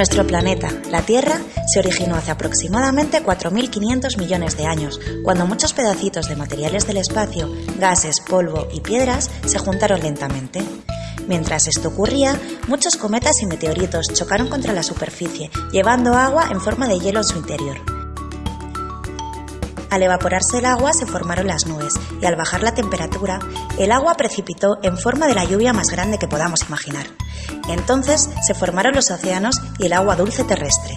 Nuestro planeta, la Tierra, se originó hace aproximadamente 4.500 millones de años, cuando muchos pedacitos de materiales del espacio, gases, polvo y piedras se juntaron lentamente. Mientras esto ocurría, muchos cometas y meteoritos chocaron contra la superficie, llevando agua en forma de hielo en su interior. Al evaporarse el agua se formaron las nubes y al bajar la temperatura, el agua precipitó en forma de la lluvia más grande que podamos imaginar. Entonces se formaron los océanos y el agua dulce terrestre.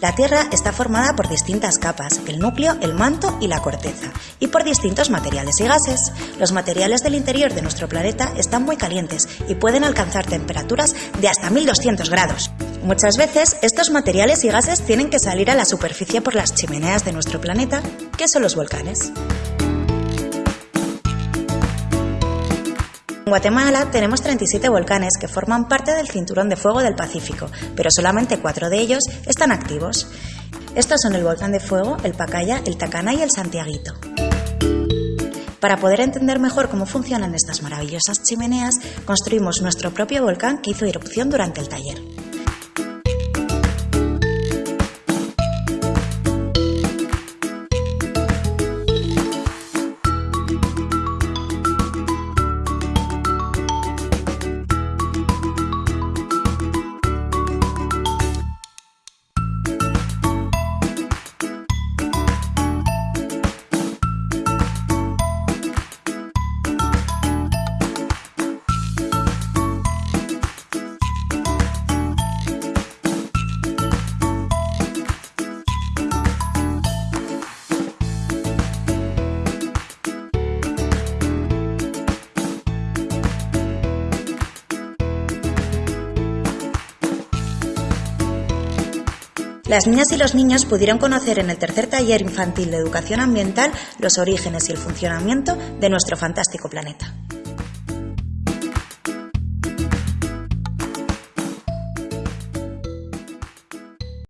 La Tierra está formada por distintas capas, el núcleo, el manto y la corteza, y por distintos materiales y gases. Los materiales del interior de nuestro planeta están muy calientes y pueden alcanzar temperaturas de hasta 1200 grados. Muchas veces estos materiales y gases tienen que salir a la superficie por las chimeneas de nuestro planeta, que son los volcanes. En Guatemala tenemos 37 volcanes que forman parte del cinturón de fuego del Pacífico, pero solamente cuatro de ellos están activos. Estos son el volcán de fuego, el Pacaya, el Tacana y el Santiaguito. Para poder entender mejor cómo funcionan estas maravillosas chimeneas, construimos nuestro propio volcán que hizo erupción durante el taller. Las niñas y los niños pudieron conocer en el tercer taller infantil de educación ambiental los orígenes y el funcionamiento de nuestro fantástico planeta.